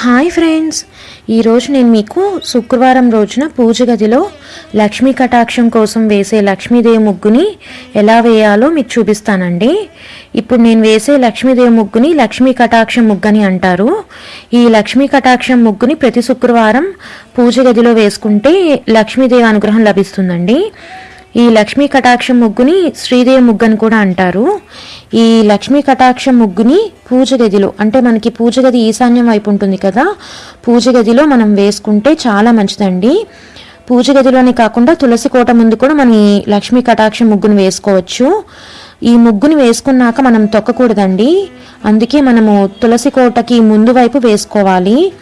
Hi friends ఈరోజు నేను మీకు శుక్రవారం రోజున పూజ గదిలో లక్ష్మీ కటాక్షం కోసం వేసే లక్ష్మీదేవి ముగ్గుని ఎలా వేయాలో మీకు చూపిస్తానండి. ఇప్పుడు నేను వేసే లక్ష్మీదేవి ముగ్గుని లక్ష్మీ కటాక్షం ముగ్గని అంటారు. ఈ లక్ష్మీ కటాక్షం ముగ్గుని ప్రతి శుక్రవారం పూజ గదిలో వేసుకుంటే లక్ష్మీదేవి అనుగ్రహం లభిస్తుందండి. ఈ లక్ష్మీ కటాక్షం ముగ్గుని శ్రీదేవి ముగ్గు అని కూడా అంటారు. ఈ లక్ష్మీ కటాక్ష ముగ్గుని పూజ గదిలో అంటే మనకి పూజ గది ఈశాన్యం వైపు ఉంటుంది కదా పూజ గదిలో మనం వేసుకుంటే చాలా మంచిదండి. పూజ గదిలోనే కాకుండా తులసి కోట ముందు కూడా మనం ఈ లక్ష్మీ కటాక్ష ముగ్గుని వేసుకోవచ్చు. ఈ ముగ్గుని వేసుకున్నాక మనం తొక్కకూడదండి. అందుకే మనము తులసి కోటకి ముందు వైపు వేసుకోవాలి.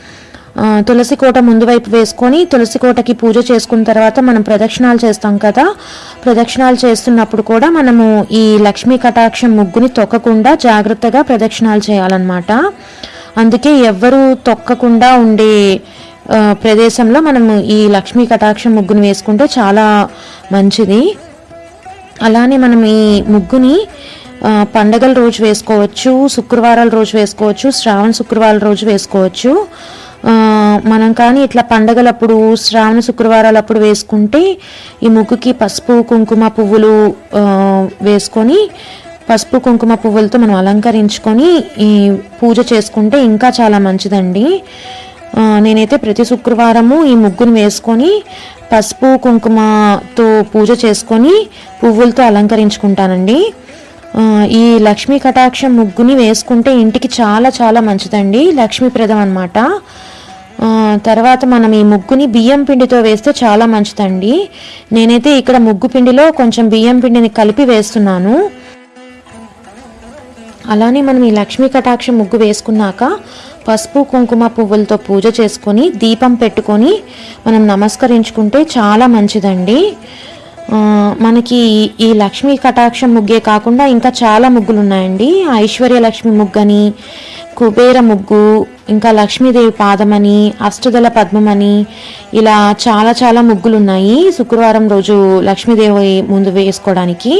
తులసి కోట ముందు వైపు వేసుకొని తులసి కోటకి పూజ చేసుకున్న తర్వాత మనం ప్రదక్షిణాలు చేస్తాం కదా. ప్రదక్షిణాలు చేస్తున్నప్పుడు కూడా మనము ఈ లక్ష్మీ కటాక్షం ముగ్గుని తొక్కకుండా జాగ్రత్తగా ప్రదక్షిణాలు చేయాలన్నమాట. అందుకే ఎవ్వరూ తొక్కకుండా ఉండే ప్రదేశంలో మనము ఈ లక్ష్మీ కటాక్షం ముగ్గుని వేసుకుంటే చాలా మంచిది. అలానే మనం ఈ ముగ్గుని పండగల రోజు వేసుకోవచ్చు శుక్రవారాల రోజు వేసుకోవచ్చు శ్రావణ శుక్రవారాల రోజు వేసుకోవచ్చు. మనం కానీ ఇట్లా పండగలప్పుడు శ్రావణ శుక్రవారాలప్పుడు వేసుకుంటే ఈ ముగ్గుకి పసుపు కుంకుమ పువ్వులు వేసుకొని పసుపు కుంకుమ పువ్వులతో మనం అలంకరించుకొని ఈ పూజ చేసుకుంటే ఇంకా చాలా మంచిదండి. నేనైతే ప్రతి శుక్రవారము ఈ ముగ్గును వేసుకొని పసుపు కుంకుమతో పూజ చేసుకొని పువ్వులతో అలంకరించుకుంటానండి. ఈ లక్ష్మీ కటాక్షం ముగ్గుని వేసుకుంటే ఇంటికి చాలా చాలా మంచిదండి. లక్ష్మీప్రదం అనమాట తర్వాత మనం ఈ ముగ్గుని బియ్యం పిండితో వేస్తే చాలా మంచిదండి. నేనైతే ఇక్కడ ముగ్గు పిండిలో కొంచెం బియ్యం పిండిని కలిపి వేస్తున్నాను. అలానే మనం ఈ లక్ష్మీ కటాక్ష ముగ్గు వేసుకున్నాక పసుపు కుంకుమ పువ్వులతో పూజ చేసుకొని దీపం పెట్టుకొని మనం నమస్కరించుకుంటే చాలా మంచిదండి. మనకి ఈ లక్ష్మీ కటాక్షం ముగ్గే కాకుండా ఇంకా చాలా ముగ్గులు ఉన్నాయండి ఐశ్వర్య లక్ష్మి ముగ్గని కుబేర ముగ్గు ఇంకా లక్ష్మీదేవి పాదమని అష్టదల పద్మమని ఇలా చాలా చాలా ముగ్గులు ఉన్నాయి శుక్రవారం రోజు లక్ష్మీదేవి ముందు వేసుకోవడానికి.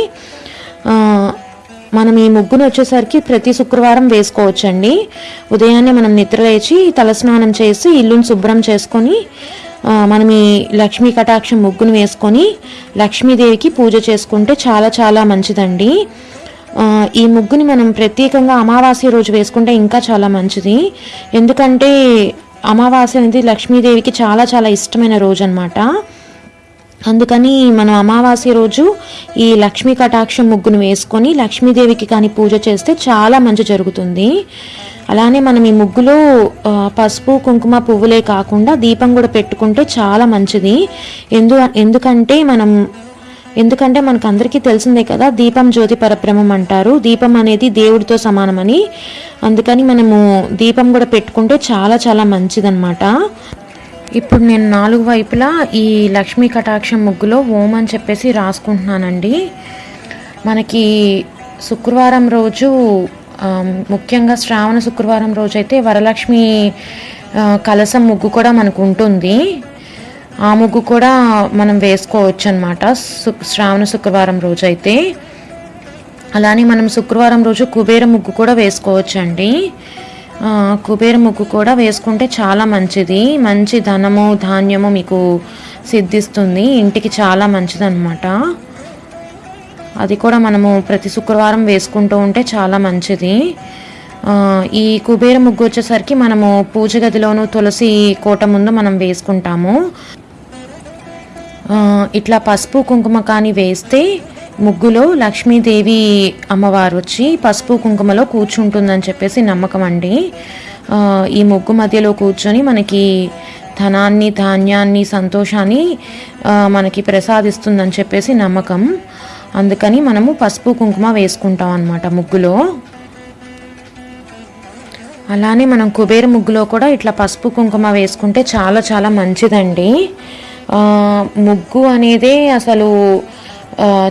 మనం ఈ ముగ్గును వచ్చేసరికి ప్రతి శుక్రవారం వేసుకోవచ్చండి. ఉదయాన్నే మనం నిద్ర లేచి తలస్నానం చేసి ఇల్లుని శుభ్రం చేసుకొని మనం ఈ లక్ష్మీ కటాక్షం ముగ్గును వేసుకొని లక్ష్మీదేవికి పూజ చేసుకుంటే చాలా చాలా మంచిదండి. ఈ ముగ్గుని మనం ప్రత్యేకంగా అమావాస్య రోజు వేసుకుంటే ఇంకా చాలా మంచిది. ఎందుకంటే అమావాస్య అనేది లక్ష్మీదేవికి చాలా చాలా ఇష్టమైన రోజు అనమాట అందుకని మనం అమావాస్య రోజు ఈ లక్ష్మీ కటాక్షం ముగ్గును వేసుకొని లక్ష్మీదేవికి కానీ పూజ చేస్తే చాలా మంచి జరుగుతుంది. అలానే మనం ఈ ముగ్గులో పసుపు కుంకుమ పువ్వులే కాకుండా దీపం కూడా పెట్టుకుంటే చాలా మంచిది. ఎందు ఎందుకంటే మనం ఎందుకంటే మనకు అందరికీ తెలిసిందే కదా దీపం జ్యోతి పరబ్రహ్మం అంటారు. దీపం అనేది దేవుడితో సమానమని. అందుకని మనము దీపం కూడా పెట్టుకుంటే చాలా చాలా మంచిదన్నమాట. ఇప్పుడు నేను నాలుగు వైపులా ఈ లక్ష్మీ కటాక్షం ముగ్గులో ఓం అని చెప్పేసి రాసుకుంటున్నానండి. మనకి శుక్రవారం రోజు ముఖ్యంగా శ్రావణ శుక్రవారం రోజు అయితే వరలక్ష్మి కలస కలసం ముగ్గు కూడా మనకు ఉంటుంది. ఆ ముగ్గు కూడా మనం వేసుకోవచ్చు అనమాట శ్రావణ శుక్రవారం రోజు అయితే అలానే మనం శుక్రవారం రోజు కుబేర ముగ్గు కూడా వేసుకోవచ్చండి. కుబేర ముగ్గు కూడా వేసుకుంటే చాలా మంచిది. మంచి ధనము ధాన్యము మీకు సిద్ధిస్తుంది. ఇంటికి చాలా మంచిదన్నమాట. అది కూడా మనము ప్రతి శుక్రవారం వేసుకుంటూ ఉంటే చాలా మంచిది. ఈ కుబేర ముగ్గు వచ్చేసరికి మనము పూజ గదిలోను తులసి కోట ముందు మనం వేసుకుంటాము. ఇట్లా పసుపు కుంకుమ కానీ వేస్తే ముగ్గులో లక్ష్మీదేవి అమ్మవారు వచ్చి పసుపు కుంకుమలో కూర్చుంటుందని చెప్పేసి నమ్మకం అండి. ఈ ముగ్గు మధ్యలో కూర్చొని మనకి ధనాన్ని ధాన్యాన్ని సంతోషాన్ని మనకి ప్రసాదిస్తుందని చెప్పేసి నమ్మకం. అందుకని మనము పసుపు కుంకుమ వేసుకుంటాం అన్నమాట ముగ్గులో. అలానే మనం కుబేర ముగ్గులో కూడా ఇట్లా పసుపు కుంకుమ వేసుకుంటే చాలా చాలా మంచిదండి. ముగ్గు అనేది అసలు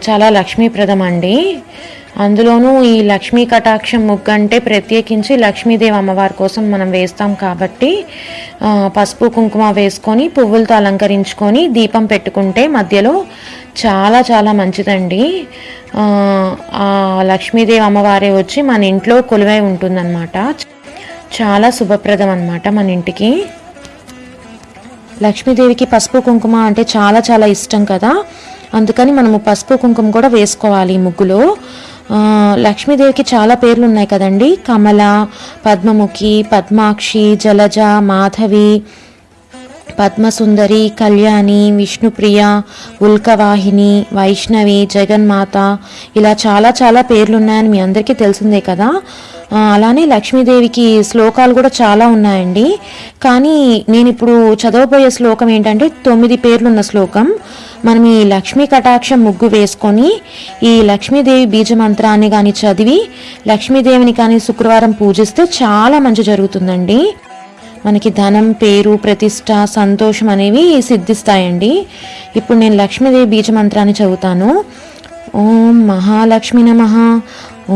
చాలా లక్ష్మీప్రదం అండి. అందులోనూ ఈ లక్ష్మీ కటాక్షం ముగ్గు అంటే ప్రత్యేకించి లక్ష్మీదేవి అమ్మవారి కోసం మనం వేస్తాం కాబట్టి పసుపు కుంకుమ వేసుకొని పువ్వులతో అలంకరించుకొని దీపం పెట్టుకుంటే మధ్యలో చాలా చాలా మంచిదండి. ఆ, లక్ష్మీదేవి అమ్మవారే వచ్చి మన ఇంట్లో కొలువై ఉంటుందన్నమాట. చాలా శుభప్రదం అన్నమాట మన ఇంటికి. లక్ష్మీదేవికి పసుపు కుంకుమ అంటే చాలా చాలా ఇష్టం కదా. అందుకని మనము పసుపు కుంకుమ కూడా వేసుకోవాలి ఈ ముగ్గులో. లక్ష్మీదేవికి చాలా పేర్లు ఉన్నాయి కదండి. కమల పద్మముఖి పద్మాక్షి జలజ మాధవి పద్మసుందరి కళ్యాణి విష్ణుప్రియ ఉల్కవాహిని వైష్ణవి జగన్మాత ఇలా చాలా చాలా పేర్లు ఉన్నాయని మీ అందరికీ తెలిసిందే కదా. అలానే లక్ష్మీదేవికి శ్లోకాలు కూడా చాలా ఉన్నాయండి. కానీ నేను ఇప్పుడు చదవబోయే శ్లోకం ఏంటంటే తొమ్మిది పేర్లున్న శ్లోకం. మనం ఈ లక్ష్మీ కటాక్షం ముగ్గు వేసుకొని ఈ లక్ష్మీదేవి బీజ మంత్రాన్ని కానీ చదివి లక్ష్మీదేవిని కానీ శుక్రవారం పూజిస్తే చాలా మంచి జరుగుతుందండి. మనకి ధనం పేరు ప్రతిష్ట సంతోషం అనేవి సిద్ధిస్తాయండి. ఇప్పుడు నేను లక్ష్మీదేవి బీజ మంత్రాన్ని చదువుతాను. ఓం మహాలక్ష్మి నమ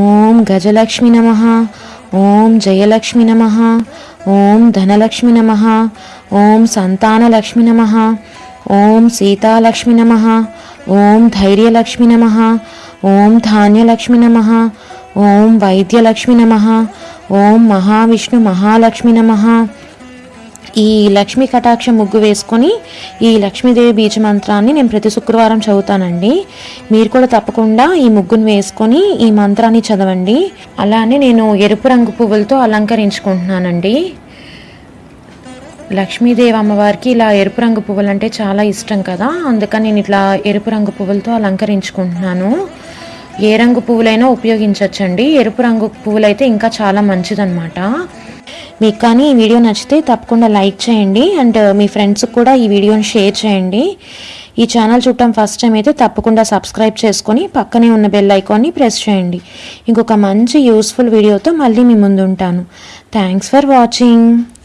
ఓం గజలక్ష్మి నమ ఓం జయలక్ష్మి నమ ఓం ధనలక్ష్మి నమ ఓం సంతానలక్ష్మి నమ ఓం సీతాలక్ష్మి నమ ఓం ధైర్యలక్ష్మి నమ ఓం ధాన్యలక్ష్మి నమ ఓం వైద్యలక్ష్మి నమ ఓం మహావిష్ణు మహాలక్ష్మి నమ. ఈ లక్ష్మీ కటాక్ష ముగ్గు వేసుకొని ఈ లక్ష్మీదేవి బీజ మంత్రాన్ని నేను ప్రతి శుక్రవారం చదువుతానండి. మీరు కూడా తప్పకుండా ఈ ముగ్గును వేసుకొని ఈ మంత్రాన్ని చదవండి. అలానే నేను ఎరుపు రంగు పువ్వులతో అలంకరించుకుంటున్నానండి. లక్ష్మీదేవి అమ్మవారికి ఇలా ఎరుపు రంగు పువ్వులు అంటే చాలా ఇష్టం కదా. అందుకని నేను ఇట్లా ఎరుపు రంగు పువ్వులతో అలంకరించుకుంటున్నాను. ఏ రంగు పువ్వులైనా ఉపయోగించవచ్చండి ఎరుపు రంగు పువ్వులైతే ఇంకా చాలా మంచిదన్నమాట. మీకు కానీ ఈ వీడియో నచ్చితే తప్పకుండా లైక్ చేయండి అండ్ మీ ఫ్రెండ్స్కి కూడా ఈ వీడియోని షేర్ చేయండి. ఈ ఛానల్ చూడటం ఫస్ట్ టైం అయితే తప్పకుండా సబ్స్క్రైబ్ చేసుకొని పక్కనే ఉన్న బెల్ ఐకాన్ని ప్రెస్ చేయండి. ఇంకొక మంచి యూస్ఫుల్ వీడియోతో మళ్ళీ మీ ముందు ఉంటాను థ్యాంక్స్ ఫర్ వాచింగ్.